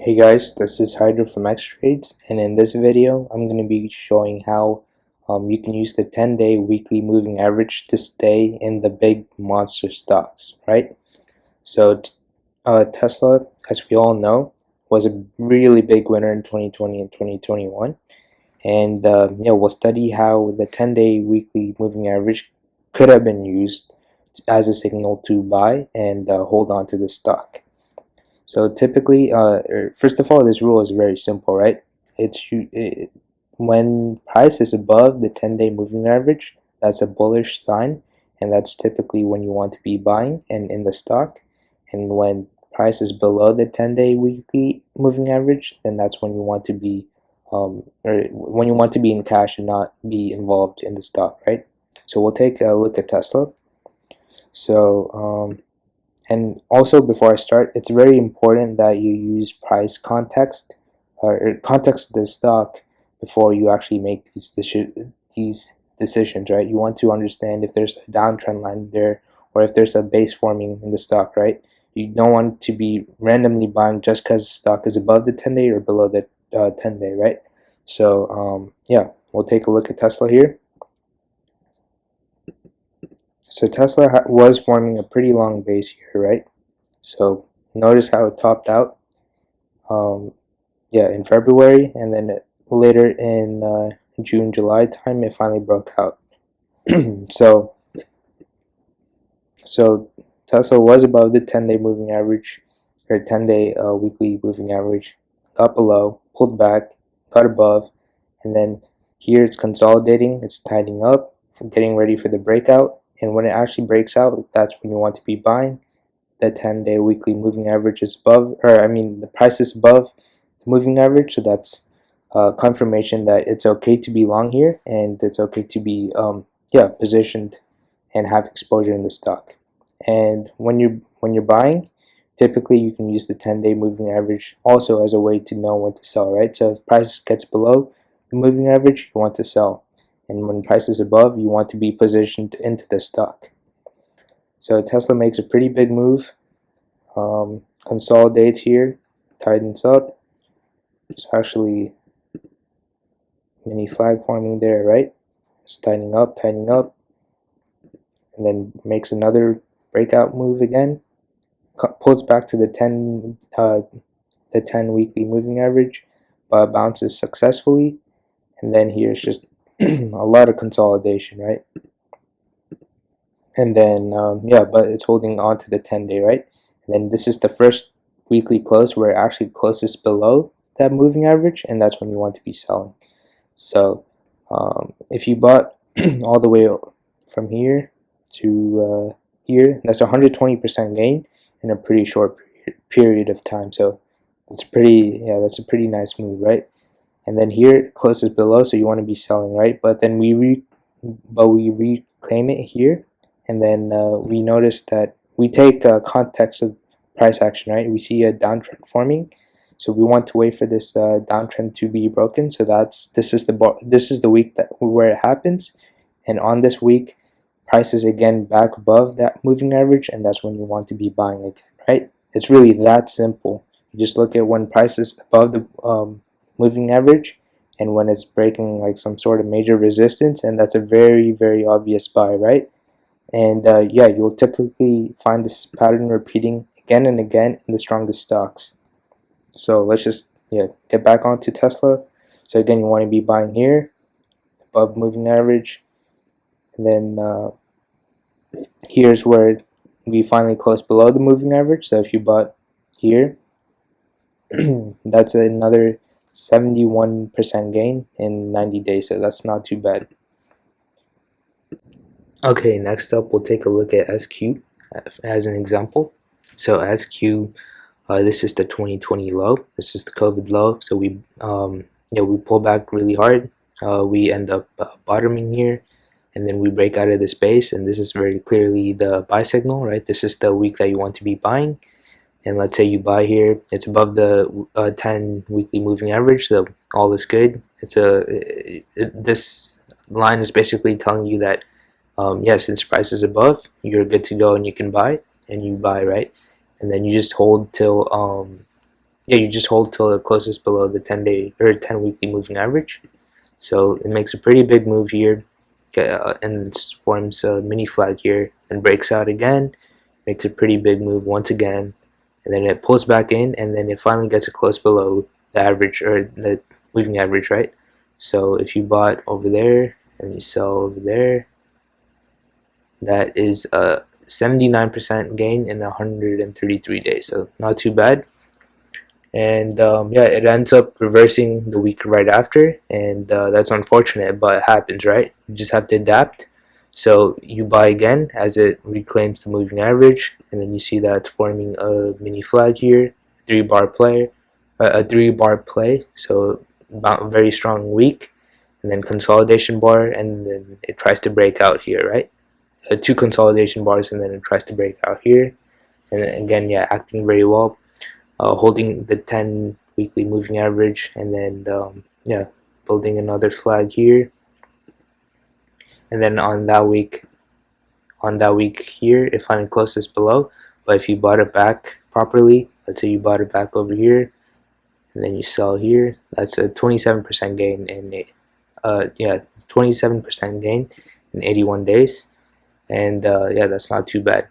Hey guys, this is Hydra from X-Trades and in this video I'm going to be showing how um, you can use the 10-day weekly moving average to stay in the big monster stocks, right? So uh, Tesla, as we all know, was a really big winner in 2020 and 2021 and uh, you know, we'll study how the 10-day weekly moving average could have been used as a signal to buy and uh, hold on to the stock. So typically, uh, er, first of all, this rule is very simple, right? It's it, when price is above the 10-day moving average, that's a bullish sign, and that's typically when you want to be buying and in the stock. And when price is below the 10-day weekly moving average, then that's when you want to be, um, or when you want to be in cash and not be involved in the stock, right? So we'll take a look at Tesla. So um, and also before I start, it's very important that you use price context or context of the stock before you actually make these these decisions, right? You want to understand if there's a downtrend line there or if there's a base forming in the stock, right? You don't want to be randomly buying just because stock is above the 10 day or below the uh, 10 day, right? So um, yeah, we'll take a look at Tesla here. So Tesla was forming a pretty long base here, right? So notice how it topped out. Um, yeah, in February, and then later in uh, June, July time, it finally broke out. so, so Tesla was above the 10-day moving average, or 10-day uh, weekly moving average, got below, pulled back, got above, and then here it's consolidating, it's tightening up, getting ready for the breakout, and when it actually breaks out that's when you want to be buying the 10 day weekly moving average is above or I mean the price is above the moving average. So that's uh, confirmation that it's okay to be long here and it's okay to be um, yeah positioned and have exposure in the stock. And when you're when you're buying typically you can use the 10 day moving average also as a way to know when to sell right? So if price gets below the moving average you want to sell and when price is above you want to be positioned into the stock. So Tesla makes a pretty big move. Um, consolidates here tightens up. It's actually mini flag forming there right? It's tightening up tightening up. And then makes another breakout move again. Pulls back to the 10 uh, the 10 weekly moving average but bounces successfully. And then here's just a lot of consolidation, right? And then, um, yeah, but it's holding on to the 10 day, right? And then this is the first weekly close where it actually closes below that moving average, and that's when you want to be selling. So um, if you bought all the way from here to uh, here, that's 120% gain in a pretty short period of time. So it's pretty, yeah, that's a pretty nice move, right? And then here closes below so you want to be selling right? But then we re but we reclaim it here. And then uh, we notice that we take uh, context of price action right? We see a downtrend forming. So we want to wait for this uh, downtrend to be broken. So that's this is the this is the week that where it happens. And on this week price is again back above that moving average and that's when you want to be buying again right? It's really that simple. You just look at when price is above the um, moving average and when it's breaking like some sort of major resistance and that's a very very obvious buy right? And uh, yeah you'll typically find this pattern repeating again and again in the strongest stocks. So let's just yeah get back onto Tesla. So again you want to be buying here above moving average and then uh, here's where we finally close below the moving average. So if you bought here that's another 71% gain in 90 days, so that's not too bad. Okay, next up we'll take a look at SQ as an example. So SQ, uh, this is the 2020 low. This is the COVID low. So we, um, you know, we pull back really hard. Uh, we end up uh, bottoming here, and then we break out of this base. And this is very clearly the buy signal, right? This is the week that you want to be buying and let's say you buy here it's above the uh, 10 weekly moving average so all is good. It's a it, it, this line is basically telling you that um, yes since price is above you're good to go and you can buy and you buy right? And then you just hold till um, yeah, you just hold till the closest below the 10 day or 10 weekly moving average. So it makes a pretty big move here uh, and forms a mini flag here and breaks out again, makes a pretty big move once again, and then it pulls back in and then it finally gets a close below the average or the moving average, right? So if you bought over there and you sell over there, that is a 79% gain in 133 days. So not too bad. And um, yeah, it ends up reversing the week right after, and uh, that's unfortunate, but it happens, right? You just have to adapt. So you buy again as it reclaims the moving average, and then you see that forming a mini flag here, three bar play, uh, a three bar play. So very strong week and then consolidation bar and then it tries to break out here right uh, two consolidation bars and then it tries to break out here and again yeah acting very well uh, holding the 10 weekly moving average and then um, yeah building another flag here and then on that week on that week here it finally closes below. But if you bought it back properly let's say you bought it back over here and then you sell here that's a 27% gain in uh yeah 27% gain in 81 days. And uh, yeah that's not too bad.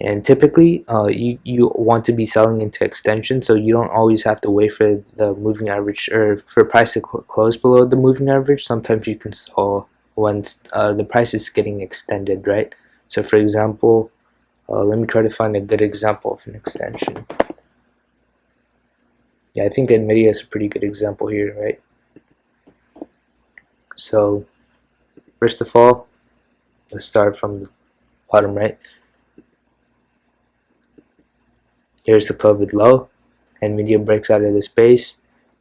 And typically uh, you, you want to be selling into extension so you don't always have to wait for the moving average or for price to cl close below the moving average. Sometimes you can sell once uh, the price is getting extended right so for example uh, let me try to find a good example of an extension yeah, I think NVIDIA is a pretty good example here, right? So, first of all, let's start from the bottom right. Here's the COVID low. And NVIDIA breaks out of the space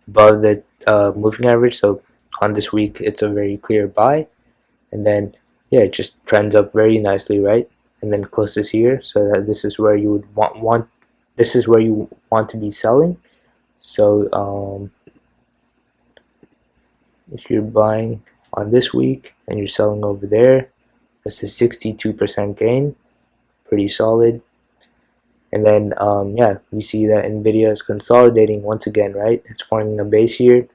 above the uh, moving average. So on this week, it's a very clear buy. And then, yeah, it just trends up very nicely, right? And then closes here. So that this is where you would want, want this is where you want to be selling so um, if you're buying on this week and you're selling over there that's a 62% gain pretty solid and then um, yeah we see that Nvidia is consolidating once again right it's forming a base here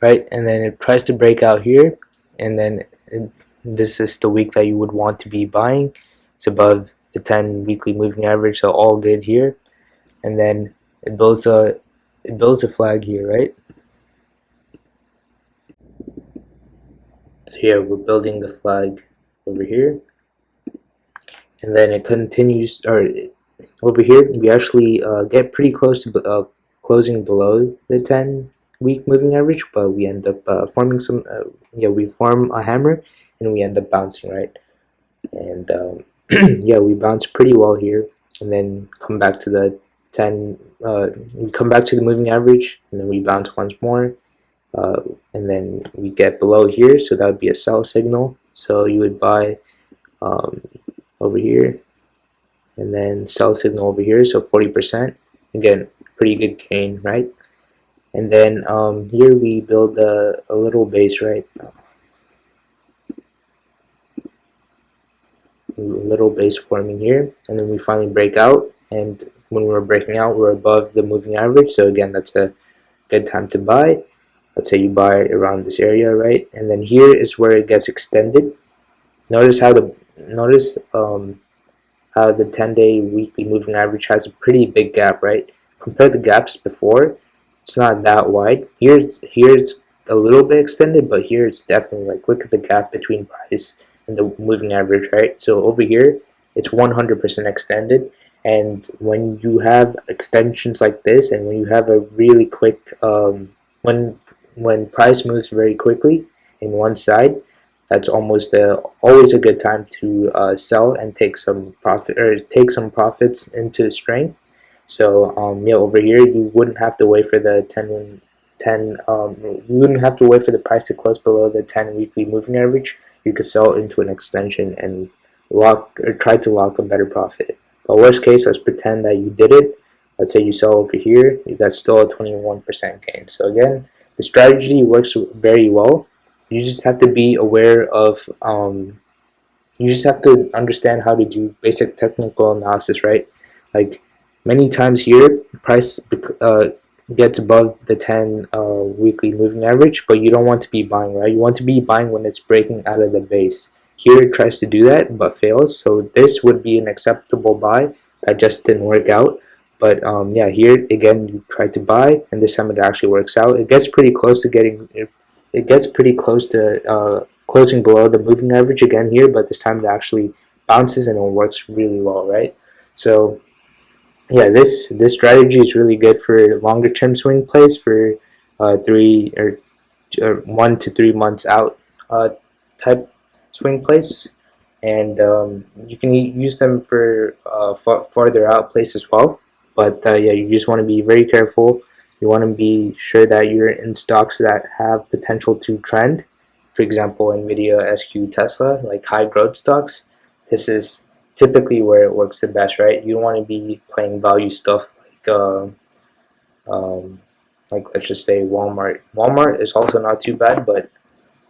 right? And then it tries to break out here and then it this is the week that you would want to be buying. It's above the 10 weekly moving average so all good here. And then it builds a it builds a flag here right? So here we're building the flag over here. And then it continues or over here we actually uh, get pretty close to uh, closing below the 10 week moving average but we end up uh, forming some uh, yeah we form a hammer and we end up bouncing right? And um, yeah we bounce pretty well here and then come back to the 10 uh, we come back to the moving average and then we bounce once more uh, and then we get below here. So that would be a sell signal. So you would buy um, over here and then sell signal over here. So 40% again pretty good gain right and then um, here we build a, a little base right? A little base forming here. And then we finally break out. And when we're breaking out we're above the moving average. So again that's a good time to buy. Let's say you buy around this area right? And then here is where it gets extended. Notice how the notice um, how the 10 day weekly moving average has a pretty big gap right? Compare the gaps before it's not that wide here it's here it's a little bit extended but here it's definitely like look at the gap between price and the moving average, right? So over here, it's 100% extended. And when you have extensions like this, and when you have a really quick, um, when when price moves very quickly in one side, that's almost a, always a good time to uh, sell and take some profit or take some profits into strength. So um, over here you wouldn't have to wait for the 10 10 um, you wouldn't have to wait for the price to close below the 10 weekly moving average you could sell into an extension and lock or try to lock a better profit. But worst case, let's pretend that you did it. Let's say you sell over here, that's still a 21% gain. So again, the strategy works very well. You just have to be aware of um, you just have to understand how to do basic technical analysis, right? Like many times here, price uh, gets above the 10 uh, weekly moving average, but you don't want to be buying, right? You want to be buying when it's breaking out of the base. Here it tries to do that, but fails. So this would be an acceptable buy. That just didn't work out. But um, yeah, here again, you try to buy, and this time it actually works out. It gets pretty close to getting, it gets pretty close to uh, closing below the moving average again here, but this time it actually bounces and it works really well, right? So yeah, this this strategy is really good for longer term swing plays for uh, three or, or, one to three months out uh, type swing plays, and um, you can use them for uh, farther out plays as well. But uh, yeah, you just want to be very careful. You want to be sure that you're in stocks that have potential to trend. For example, Nvidia, SQ, Tesla, like high growth stocks. This is typically where it works the best, right? You don't want to be playing value stuff like, uh, um, like let's just say Walmart. Walmart is also not too bad, but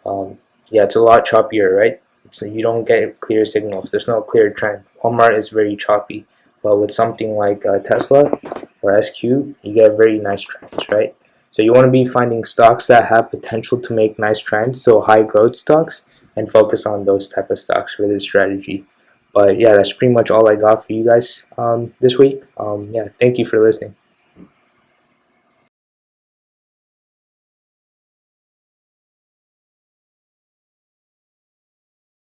um, yeah, it's a lot choppier, right? So you don't get clear signals. There's no clear trend. Walmart is very choppy, but with something like uh, Tesla or SQ, you get very nice trends, right? So you want to be finding stocks that have potential to make nice trends, so high growth stocks, and focus on those type of stocks for this strategy. But yeah, that's pretty much all I got for you guys um, this week. Um, yeah, thank you for listening.